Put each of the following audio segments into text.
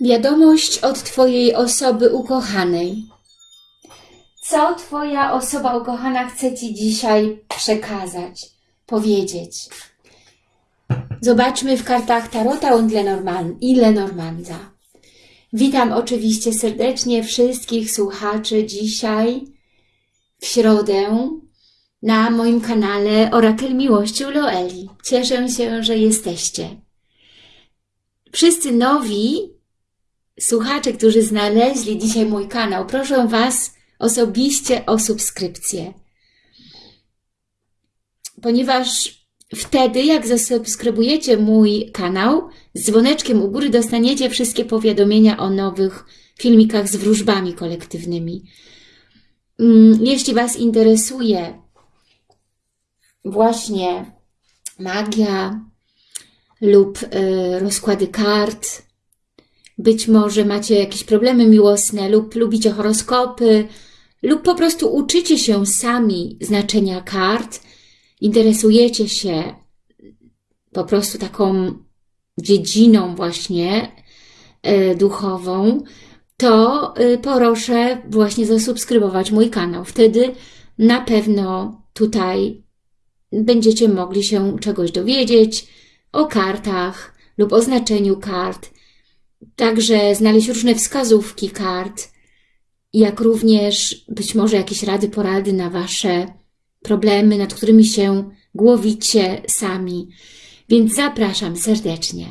Wiadomość od Twojej osoby ukochanej. Co Twoja osoba ukochana chce Ci dzisiaj przekazać, powiedzieć? Zobaczmy w kartach Tarota und Lenormand i. Witam oczywiście serdecznie wszystkich słuchaczy dzisiaj w środę na moim kanale Orakel Miłości u Loeli. Cieszę się, że jesteście. Wszyscy nowi słuchacze, którzy znaleźli dzisiaj mój kanał, proszę Was osobiście o subskrypcję. Ponieważ wtedy, jak zasubskrybujecie mój kanał, z dzwoneczkiem u góry dostaniecie wszystkie powiadomienia o nowych filmikach z wróżbami kolektywnymi. Mm, Jeśli Was interesuje właśnie magia lub y, rozkłady kart, być może macie jakieś problemy miłosne lub lubicie horoskopy lub po prostu uczycie się sami znaczenia kart, interesujecie się po prostu taką dziedziną właśnie y, duchową, to y, proszę właśnie zasubskrybować mój kanał. Wtedy na pewno tutaj będziecie mogli się czegoś dowiedzieć o kartach lub o znaczeniu kart, także znaleźć różne wskazówki kart, jak również być może jakieś rady, porady na Wasze problemy, nad którymi się głowicie sami. Więc zapraszam serdecznie.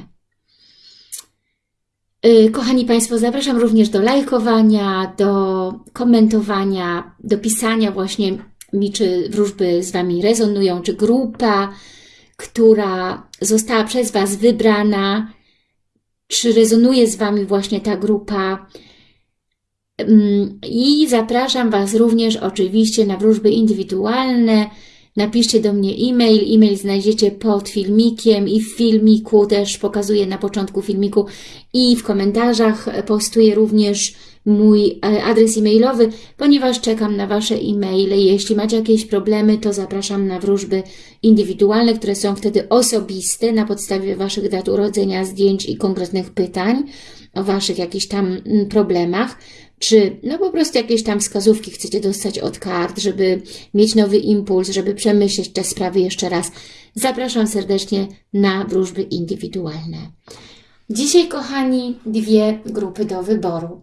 Y, Kochani Państwo, zapraszam również do lajkowania, do komentowania, do pisania właśnie mi, czy wróżby z Wami rezonują, czy grupa, która została przez Was wybrana, czy rezonuje z Wami właśnie ta grupa. Mm, I zapraszam Was również oczywiście na wróżby indywidualne. Napiszcie do mnie e-mail. E-mail znajdziecie pod filmikiem i w filmiku też pokazuję na początku filmiku i w komentarzach postuję również mój e, adres e-mailowy, ponieważ czekam na Wasze e-maile. Jeśli macie jakieś problemy, to zapraszam na wróżby indywidualne, które są wtedy osobiste na podstawie Waszych dat urodzenia, zdjęć i konkretnych pytań o Waszych jakichś tam mm, problemach czy no po prostu jakieś tam wskazówki chcecie dostać od kart, żeby mieć nowy impuls, żeby przemyśleć te sprawy jeszcze raz. Zapraszam serdecznie na wróżby indywidualne. Dzisiaj, kochani, dwie grupy do wyboru.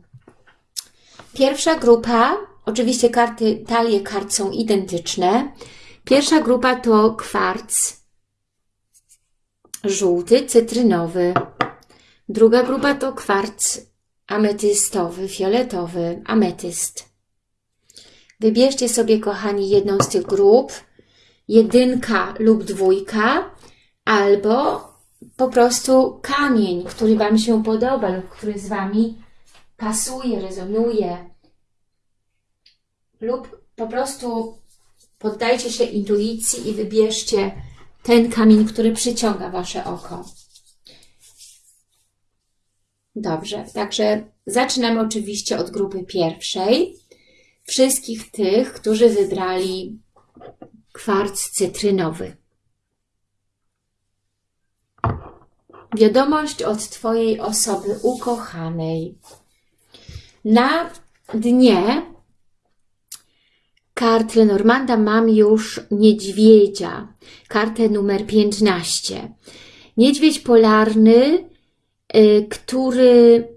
Pierwsza grupa, oczywiście karty, talie kart są identyczne. Pierwsza grupa to kwarc żółty, cytrynowy. Druga grupa to kwarc ametystowy, fioletowy, ametyst. Wybierzcie sobie, kochani, jedną z tych grup, jedynka lub dwójka, albo po prostu kamień, który Wam się podoba lub który z Wami pasuje, rezonuje, lub po prostu poddajcie się intuicji i wybierzcie ten kamień, który przyciąga Wasze oko. Dobrze, także zaczynamy oczywiście od grupy pierwszej. Wszystkich tych, którzy wybrali kwarc cytrynowy. Wiadomość od Twojej osoby ukochanej. Na dnie kart Lenormanda mam już niedźwiedzia, kartę numer 15. Niedźwiedź polarny Y, który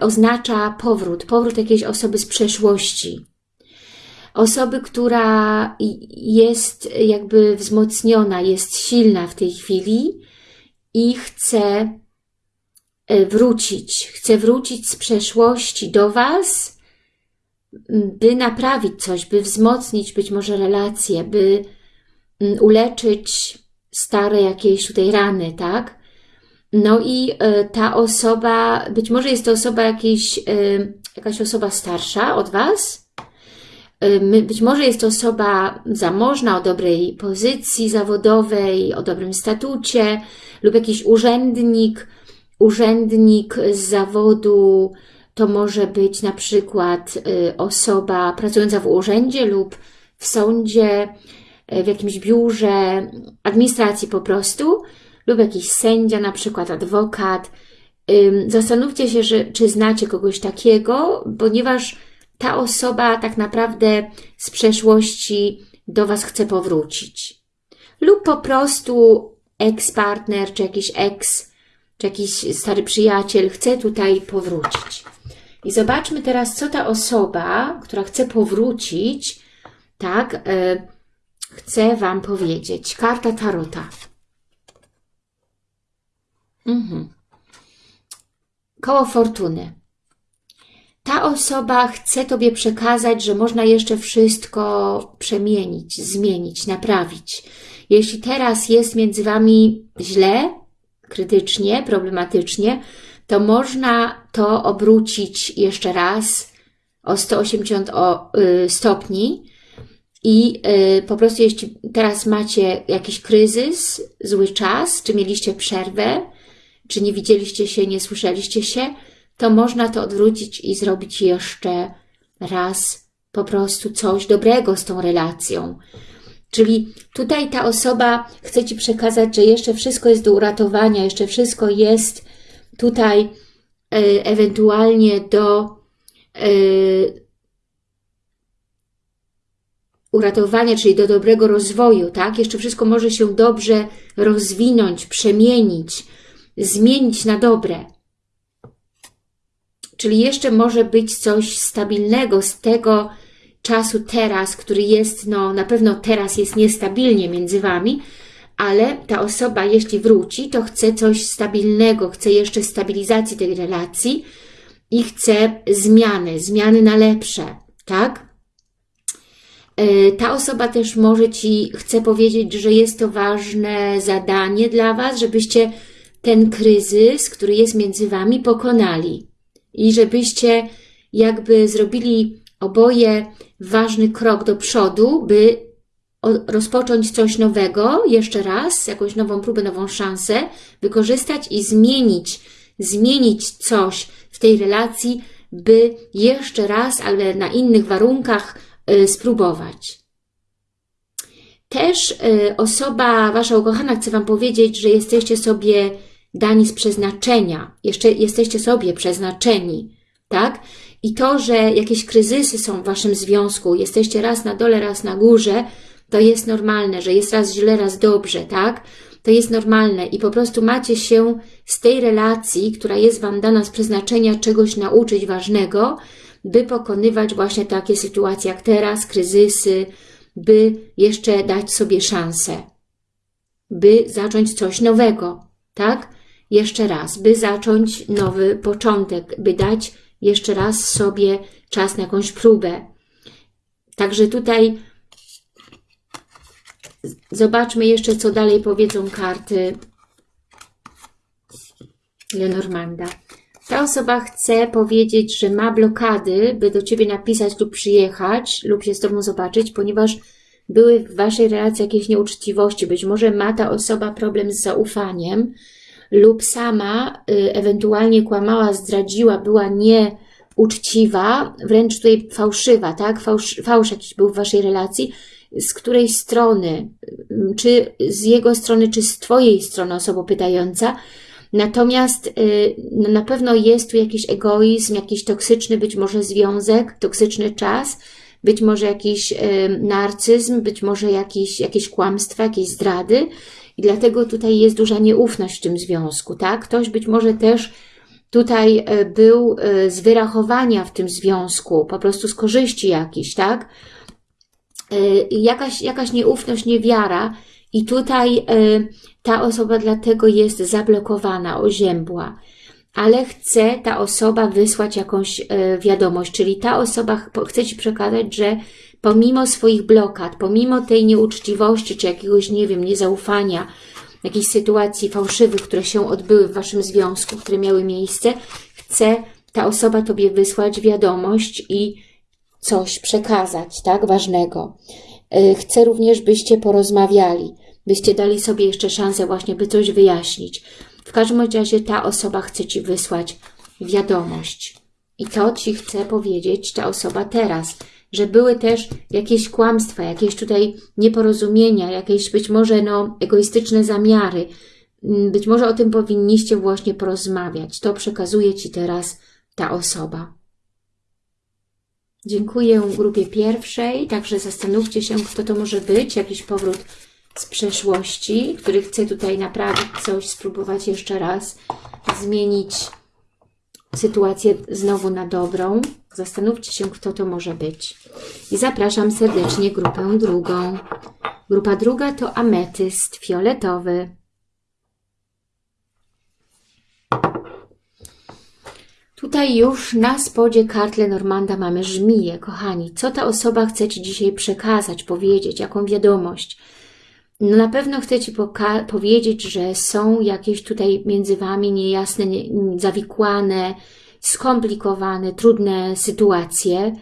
oznacza powrót, powrót jakiejś osoby z przeszłości. Osoby, która jest jakby wzmocniona, jest silna w tej chwili i chce wrócić, chce wrócić z przeszłości do Was, by naprawić coś, by wzmocnić być może relacje, by uleczyć stare jakieś tutaj rany, tak? No i e, ta osoba, być może jest to osoba jakiejś, e, jakaś osoba starsza od Was, być może jest to osoba zamożna, o dobrej pozycji zawodowej, o dobrym statucie lub jakiś urzędnik, urzędnik z zawodu, to może być na przykład osoba pracująca w urzędzie lub w sądzie, w jakimś biurze, administracji po prostu, lub jakiś sędzia, na przykład adwokat, zastanówcie się, że, czy znacie kogoś takiego, ponieważ ta osoba tak naprawdę z przeszłości do Was chce powrócić. Lub po prostu ex-partner, czy jakiś ex, czy jakiś stary przyjaciel chce tutaj powrócić. I zobaczmy teraz, co ta osoba, która chce powrócić, tak, yy, chce Wam powiedzieć. Karta Tarota. Mhm. Koło fortuny. Ta osoba chce Tobie przekazać, że można jeszcze wszystko przemienić, zmienić, naprawić. Jeśli teraz jest między Wami źle, krytycznie, problematycznie, to można to obrócić jeszcze raz o 180 y, stopni i y, po prostu jeśli teraz macie jakiś kryzys, zły czas, czy mieliście przerwę, czy nie widzieliście się, nie słyszeliście się, to można to odwrócić i zrobić jeszcze raz po prostu coś dobrego z tą relacją. Czyli tutaj ta osoba chce Ci przekazać, że jeszcze wszystko jest do uratowania, jeszcze wszystko jest tutaj y, ewentualnie do y, uratowania, czyli do dobrego rozwoju, tak? Jeszcze wszystko może się dobrze rozwinąć, przemienić, zmienić na dobre. Czyli jeszcze może być coś stabilnego z tego czasu teraz, który jest, no na pewno teraz jest niestabilnie między Wami, ale ta osoba, jeśli wróci, to chce coś stabilnego, chce jeszcze stabilizacji tej relacji i chce zmiany, zmiany na lepsze, tak? E, ta osoba też może Ci chce powiedzieć, że jest to ważne zadanie dla Was, żebyście ten kryzys, który jest między Wami, pokonali. I żebyście jakby zrobili oboje ważny krok do przodu, by rozpocząć coś nowego, jeszcze raz, jakąś nową próbę, nową szansę, wykorzystać i zmienić, zmienić coś w tej relacji, by jeszcze raz, ale na innych warunkach y, spróbować. Też y, osoba, Wasza ukochana chce Wam powiedzieć, że jesteście sobie dani z przeznaczenia, jeszcze jesteście sobie przeznaczeni, tak? I to, że jakieś kryzysy są w Waszym związku, jesteście raz na dole, raz na górze, to jest normalne, że jest raz źle, raz dobrze, tak? To jest normalne i po prostu macie się z tej relacji, która jest Wam dana z przeznaczenia, czegoś nauczyć ważnego, by pokonywać właśnie takie sytuacje jak teraz, kryzysy, by jeszcze dać sobie szansę, by zacząć coś nowego, tak? Jeszcze raz, by zacząć nowy początek, by dać jeszcze raz sobie czas na jakąś próbę. Także tutaj zobaczmy jeszcze, co dalej powiedzą karty Lenormanda. Ta osoba chce powiedzieć, że ma blokady, by do Ciebie napisać lub przyjechać, lub się z Tobą zobaczyć, ponieważ były w Waszej relacji jakieś nieuczciwości. Być może ma ta osoba problem z zaufaniem, lub sama y, ewentualnie kłamała, zdradziła, była nieuczciwa, wręcz tutaj fałszywa, tak? Fałsz, fałsz jakiś był w Waszej relacji, z której strony, y, czy z jego strony, czy z Twojej strony osoba pytająca, Natomiast y, no na pewno jest tu jakiś egoizm, jakiś toksyczny być może związek, toksyczny czas, być może jakiś narcyzm, być może jakieś, jakieś kłamstwa, jakieś zdrady i dlatego tutaj jest duża nieufność w tym związku, tak? Ktoś być może też tutaj e, był e, z wyrachowania w tym związku, po prostu z korzyści jakiś, tak? E, jakaś, jakaś nieufność, niewiara i tutaj ta osoba dlatego jest zablokowana, oziębła ale chce ta osoba wysłać jakąś wiadomość, czyli ta osoba chce Ci przekazać, że pomimo swoich blokad, pomimo tej nieuczciwości, czy jakiegoś, nie wiem, niezaufania, jakichś sytuacji fałszywych, które się odbyły w Waszym związku, które miały miejsce, chce ta osoba Tobie wysłać wiadomość i coś przekazać, tak, ważnego. Y, chcę również, byście porozmawiali, byście dali sobie jeszcze szansę właśnie, by coś wyjaśnić. W każdym razie ta osoba chce Ci wysłać wiadomość. I to Ci chce powiedzieć ta osoba teraz że były też jakieś kłamstwa, jakieś tutaj nieporozumienia, jakieś być może no, egoistyczne zamiary, mm, być może o tym powinniście właśnie porozmawiać. To przekazuje Ci teraz ta osoba. Dziękuję grupie pierwszej, także zastanówcie się, kto to może być, jakiś powrót z przeszłości, który chce tutaj naprawić coś, spróbować jeszcze raz zmienić sytuację znowu na dobrą. Zastanówcie się, kto to może być. I zapraszam serdecznie grupę drugą. Grupa druga to ametyst fioletowy. Tutaj już na spodzie kart Lenormanda mamy żmiję, kochani. Co ta osoba chce Ci dzisiaj przekazać, powiedzieć, jaką wiadomość? No na pewno chcę Ci powiedzieć, że są jakieś tutaj między Wami niejasne, nie, zawikłane, skomplikowane, trudne sytuacje.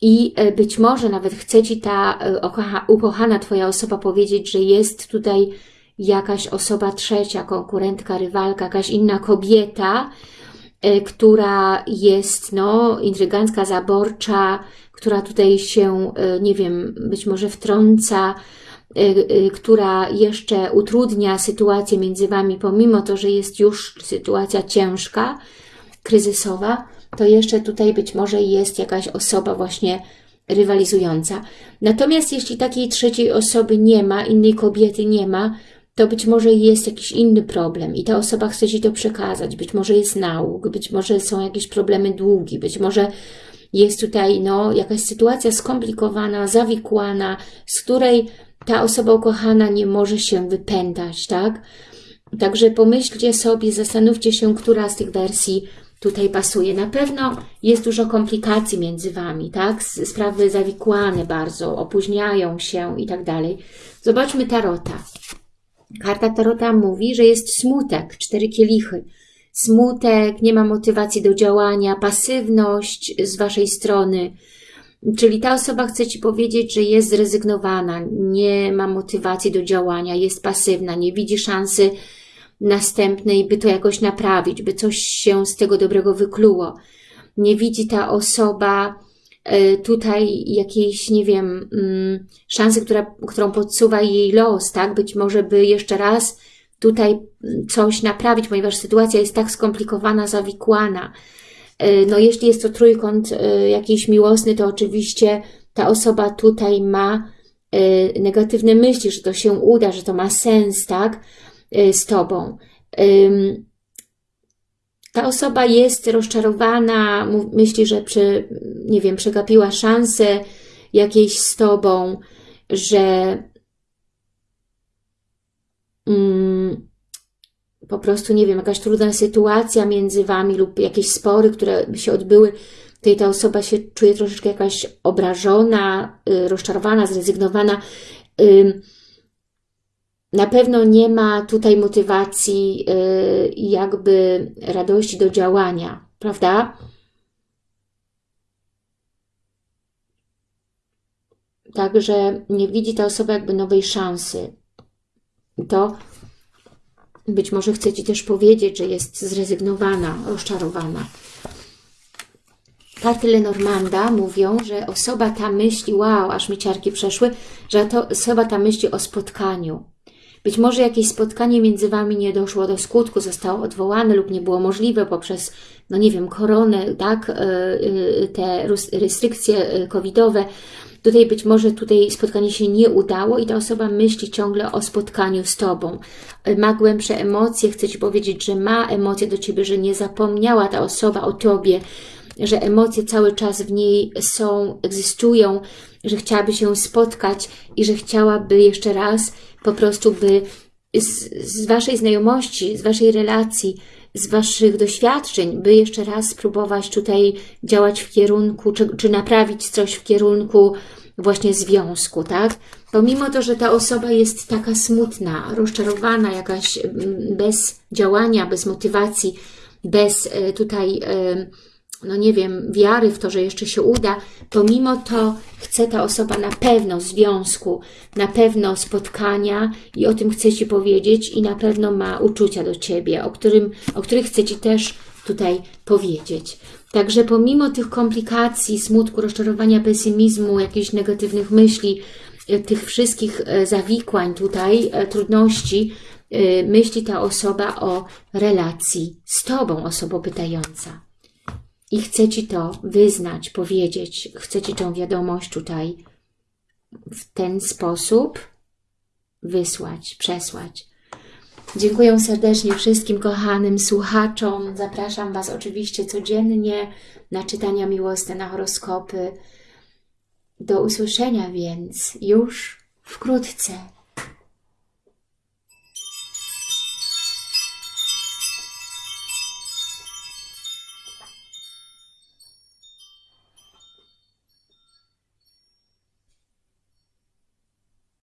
I e, być może nawet chce Ci ta e, ukochana Twoja osoba powiedzieć, że jest tutaj jakaś osoba trzecia, konkurentka, rywalka, jakaś inna kobieta, e, która jest no, intrygancka, zaborcza, która tutaj się, nie wiem, być może wtrąca, która jeszcze utrudnia sytuację między Wami, pomimo to, że jest już sytuacja ciężka, kryzysowa, to jeszcze tutaj być może jest jakaś osoba właśnie rywalizująca. Natomiast jeśli takiej trzeciej osoby nie ma, innej kobiety nie ma, to być może jest jakiś inny problem i ta osoba chce Ci to przekazać. Być może jest nauk, być może są jakieś problemy długi, być może jest tutaj no, jakaś sytuacja skomplikowana, zawikłana, z której ta osoba ukochana nie może się wypętać, tak? Także pomyślcie sobie, zastanówcie się, która z tych wersji tutaj pasuje. Na pewno jest dużo komplikacji między Wami, tak? Sprawy zawikłane bardzo, opóźniają się i tak dalej. Zobaczmy Tarota. Karta Tarota mówi, że jest smutek, cztery kielichy. Smutek, nie ma motywacji do działania, pasywność z Waszej strony, Czyli ta osoba chce Ci powiedzieć, że jest zrezygnowana, nie ma motywacji do działania, jest pasywna, nie widzi szansy następnej, by to jakoś naprawić, by coś się z tego dobrego wykluło. Nie widzi ta osoba e, tutaj jakiejś, nie wiem, mm, szansy, która, którą podsuwa jej los, tak? Być może by jeszcze raz tutaj coś naprawić, ponieważ sytuacja jest tak skomplikowana, zawikłana. E, no jeśli jest to trójkąt e, jakiś miłosny, to oczywiście ta osoba tutaj ma negatywne myśli, że to się uda, że to ma sens, tak? Y, z Tobą. Ta osoba jest rozczarowana, myśli, że przy, nie wiem, przegapiła szansę jakiejś z Tobą, że mm, po prostu, nie wiem, jakaś trudna sytuacja między Wami lub jakieś spory, które się odbyły, tutaj ta osoba się czuje troszeczkę jakaś obrażona, y, rozczarowana, zrezygnowana. Na pewno nie ma tutaj motywacji y, jakby radości do działania, prawda? Także nie widzi ta osoba jakby nowej szansy. To być może chce Ci też powiedzieć, że jest zrezygnowana, rozczarowana. Karty Lenormanda mówią, że osoba ta myśli, wow, aż mi ciarki przeszły, że to osoba ta myśli o spotkaniu, być może jakieś spotkanie między Wami nie doszło do skutku, zostało odwołane lub nie było możliwe poprzez, no nie wiem, koronę, tak, e, e, te restrykcje e, covidowe. Tutaj być może tutaj spotkanie się nie udało i ta osoba myśli ciągle o spotkaniu z Tobą. Ma głębsze emocje, chce Ci powiedzieć, że ma emocje do Ciebie, że nie zapomniała ta osoba o Tobie, że emocje cały czas w niej są, egzystują, że chciałaby się spotkać i że chciałaby jeszcze raz po prostu by z, z Waszej znajomości, z Waszej relacji, z Waszych doświadczeń, by jeszcze raz spróbować tutaj działać w kierunku, czy, czy naprawić coś w kierunku właśnie związku, tak? Pomimo to, że ta osoba jest taka smutna, rozczarowana, jakaś mm, bez działania, bez motywacji, bez e, tutaj no nie wiem, wiary w to, że jeszcze się uda, pomimo to chce ta osoba na pewno związku, na pewno spotkania i o tym chce Ci powiedzieć i na pewno ma uczucia do Ciebie, o, którym, o których chce Ci też tutaj powiedzieć. Także pomimo tych komplikacji, smutku, rozczarowania, pesymizmu, jakichś negatywnych myśli, e, tych wszystkich e, zawikłań tutaj, e, trudności, myśli ta osoba o relacji z Tobą, osobo pytająca. I chce Ci to wyznać, powiedzieć, chce Ci tą wiadomość tutaj w ten sposób wysłać, przesłać. Dziękuję serdecznie wszystkim kochanym słuchaczom. Zapraszam Was oczywiście codziennie na czytania miłosne, na horoskopy. Do usłyszenia więc już wkrótce.